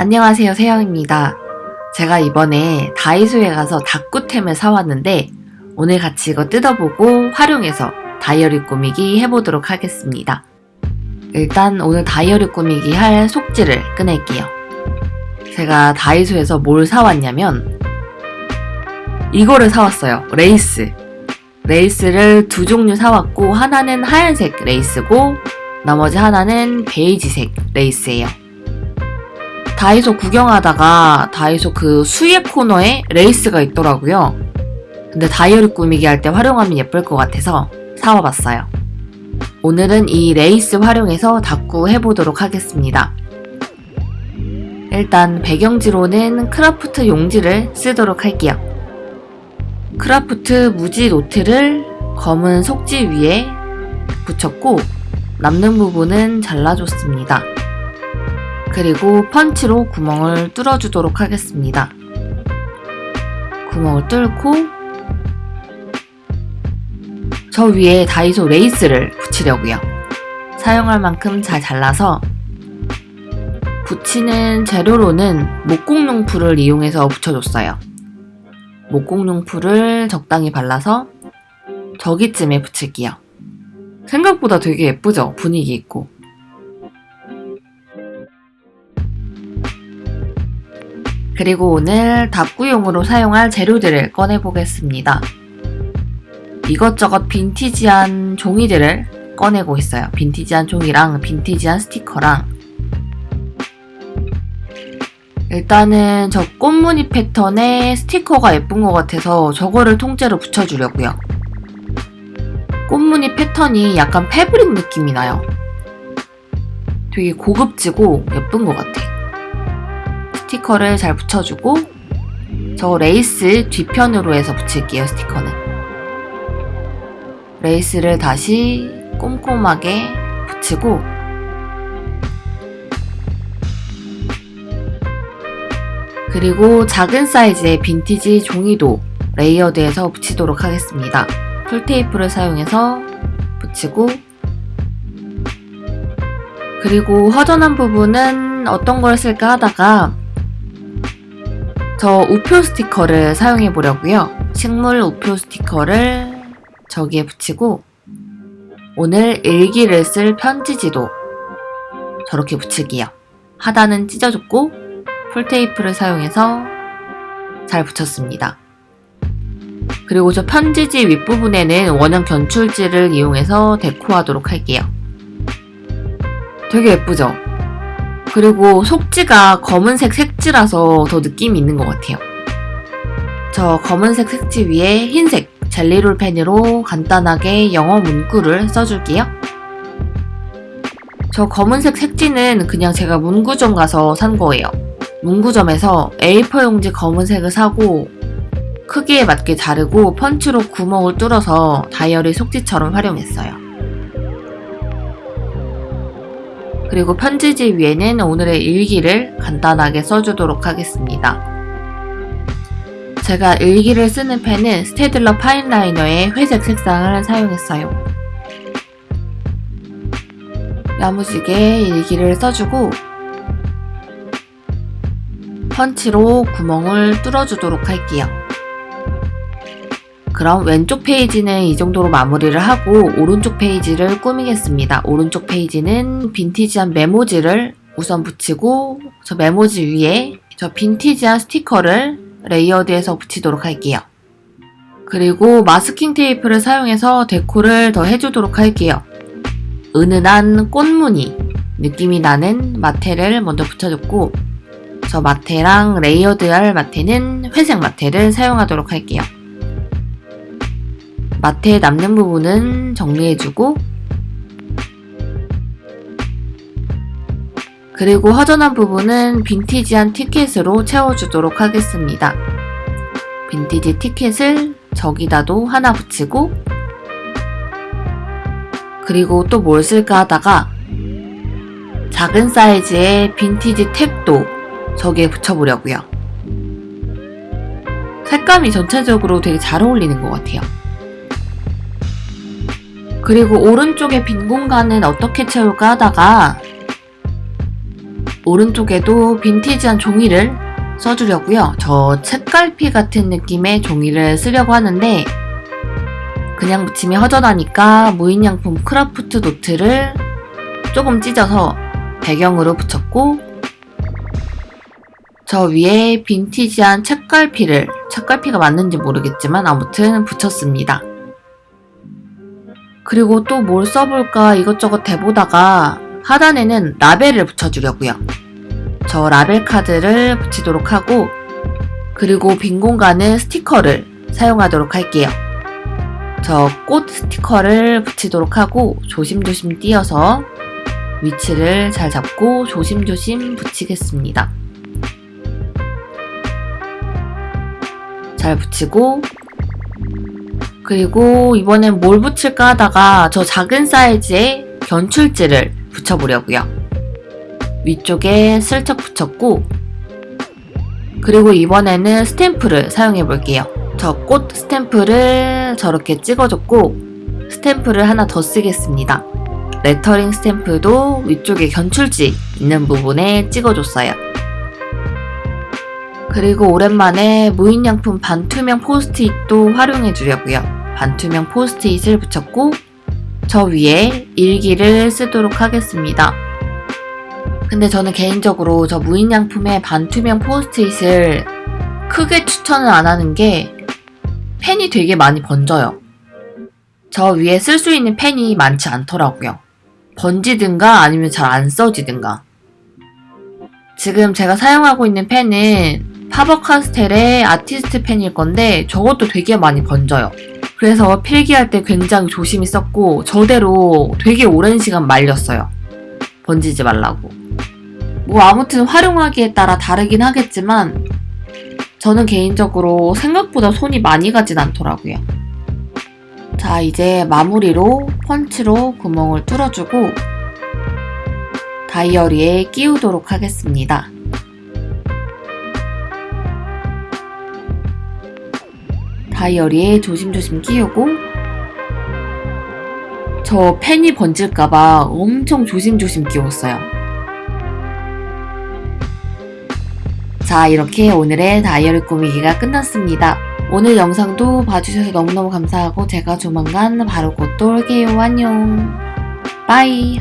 안녕하세요 세영입니다. 제가 이번에 다이소에 가서 다꾸템을 사왔는데 오늘 같이 이거 뜯어보고 활용해서 다이어리 꾸미기 해보도록 하겠습니다. 일단 오늘 다이어리 꾸미기 할 속지를 꺼낼게요. 제가 다이소에서 뭘 사왔냐면 이거를 사왔어요. 레이스. 레이스를 두 종류 사왔고 하나는 하얀색 레이스고 나머지 하나는 베이지색 레이스예요. 다이소 구경하다가 다이소 그 수예 코너에 레이스가 있더라고요. 근데 다이어리 꾸미기 할 때 활용하면 예쁠 것 같아서 사와봤어요. 오늘은 이 레이스 활용해서 다꾸 해보도록 하겠습니다. 일단 배경지로는 크라프트 용지를 쓰도록 할게요. 크라프트 무지 노트를 검은 속지 위에 붙였고 남는 부분은 잘라줬습니다. 그리고 펀치로 구멍을 뚫어주도록 하겠습니다. 구멍을 뚫고 저 위에 다이소 레이스를 붙이려고요. 사용할 만큼 잘 잘라서 붙이는 재료로는 목공용 풀을 이용해서 붙여줬어요. 목공용 풀을 적당히 발라서 저기쯤에 붙일게요. 생각보다 되게 예쁘죠? 분위기 있고. 그리고 오늘 답구용으로 사용할 재료들을 꺼내보겠습니다. 이것저것 빈티지한 종이들을 꺼내고 있어요. 빈티지한 종이랑 빈티지한 스티커랑 일단은 저 꽃무늬 패턴의 스티커가 예쁜 것 같아서 저거를 통째로 붙여주려고요. 꽃무늬 패턴이 약간 패브릭 느낌이 나요. 되게 고급지고 예쁜 것 같아. 스티커를 잘 붙여주고 저 레이스 뒤편으로 해서 붙일게요 스티커는. 레이스를 다시 꼼꼼하게 붙이고 그리고 작은 사이즈의 빈티지 종이도 layered해서 붙이도록 하겠습니다. 풀테이프를 사용해서 붙이고 그리고 허전한 부분은 어떤 걸 쓸까 하다가 저 우표 스티커를 사용해 보려고요. 식물 우표 스티커를 저기에 붙이고 오늘 일기를 쓸 편지지도 저렇게 붙이기요. 하단은 찢어줬고 풀테이프를 사용해서 잘 붙였습니다. 그리고 저 편지지 윗부분에는 원형 견출지를 이용해서 데코하도록 할게요. 되게 예쁘죠? 그리고 속지가 검은색 색지라서 더 느낌이 있는 것 같아요. 저 검은색 색지 위에 흰색 젤리롤 펜으로 간단하게 영어 문구를 써줄게요. 저 검은색 색지는 그냥 제가 문구점 가서 산 거예요. 문구점에서 A4 용지 검은색을 사고 크기에 맞게 자르고 펀치로 구멍을 뚫어서 다이어리 속지처럼 활용했어요. 그리고 편지지 위에는 오늘의 일기를 간단하게 써주도록 하겠습니다. 제가 일기를 쓰는 펜은 스테들러 fineliner의 회색 색상을 사용했어요. 야무지게 일기를 써주고 펀치로 구멍을 뚫어주도록 할게요. 그럼 왼쪽 페이지는 이 정도로 마무리를 하고 오른쪽 페이지를 꾸미겠습니다. 오른쪽 페이지는 빈티지한 메모지를 우선 붙이고 저 메모지 위에 저 빈티지한 스티커를 layered해서 붙이도록 할게요. 그리고 마스킹 테이프를 사용해서 데코를 더 해주도록 할게요. 은은한 꽃무늬 느낌이 나는 마테를 먼저 붙여줬고 저 마테랑 layered할 마테는 회색 마테를 사용하도록 할게요. 마테 남는 부분은 정리해주고 그리고 허전한 부분은 빈티지한 티켓으로 채워주도록 하겠습니다. 빈티지 티켓을 저기다도 하나 붙이고 그리고 또 뭘 쓸까 하다가 작은 사이즈의 빈티지 탭도 저기에 붙여보려고요. 색감이 전체적으로 되게 잘 어울리는 것 같아요. 그리고 오른쪽에 빈 공간은 어떻게 채울까 하다가 오른쪽에도 빈티지한 종이를 써주려고요. 저 책갈피 같은 느낌의 종이를 쓰려고 하는데 그냥 붙이면 허전하니까 무인양품 크라프트 노트를 조금 찢어서 배경으로 붙였고 저 위에 빈티지한 책갈피를 책갈피가 맞는지 모르겠지만 아무튼 붙였습니다. 그리고 또 뭘 써볼까 이것저것 해보다가 하단에는 라벨을 붙여주려고요. 저 라벨 카드를 붙이도록 하고 그리고 빈 공간은 스티커를 사용하도록 할게요. 저 꽃 스티커를 붙이도록 하고 조심조심 띄어서 위치를 잘 잡고 조심조심 붙이겠습니다. 잘 붙이고 그리고 이번엔 뭘 붙일까 하다가 저 작은 사이즈의 견출지를 붙여보려고요. 위쪽에 슬쩍 붙였고 그리고 이번에는 스탬프를 사용해 볼게요. 저 꽃 스탬프를 저렇게 찍어줬고 스탬프를 하나 더 쓰겠습니다. 레터링 스탬프도 위쪽에 견출지 있는 부분에 찍어줬어요. 그리고 오랜만에 무인양품 반투명 포스트잇도 활용해 주려고요. 반투명 포스트잇을 붙였고 저 위에 일기를 쓰도록 하겠습니다. 근데 저는 개인적으로 저 무인양품의 반투명 포스트잇을 크게 추천을 안 하는 게 펜이 되게 많이 번져요. 저 위에 쓸 수 있는 펜이 많지 않더라고요. 번지든가 아니면 잘 안 써지든가. 지금 제가 사용하고 있는 펜은 파버카스텔의 아티스트 펜일 건데 저것도 되게 많이 번져요. 그래서 필기할 때 굉장히 조심히 썼고 저대로 되게 오랜 시간 말렸어요. 번지지 말라고. 뭐 아무튼 활용하기에 따라 다르긴 하겠지만 저는 개인적으로 생각보다 손이 많이 가진 않더라고요. 자 이제 마무리로 펀치로 구멍을 뚫어주고 다이어리에 끼우도록 하겠습니다. 다이어리에 조심조심 끼우고 저 펜이 번질까봐 엄청 조심조심 끼웠어요. 자 이렇게 오늘의 다이어리 꾸미기가 끝났습니다. 오늘 영상도 봐주셔서 너무너무 감사하고 제가 조만간 바로 곧 또 올게요. 안녕. 빠이.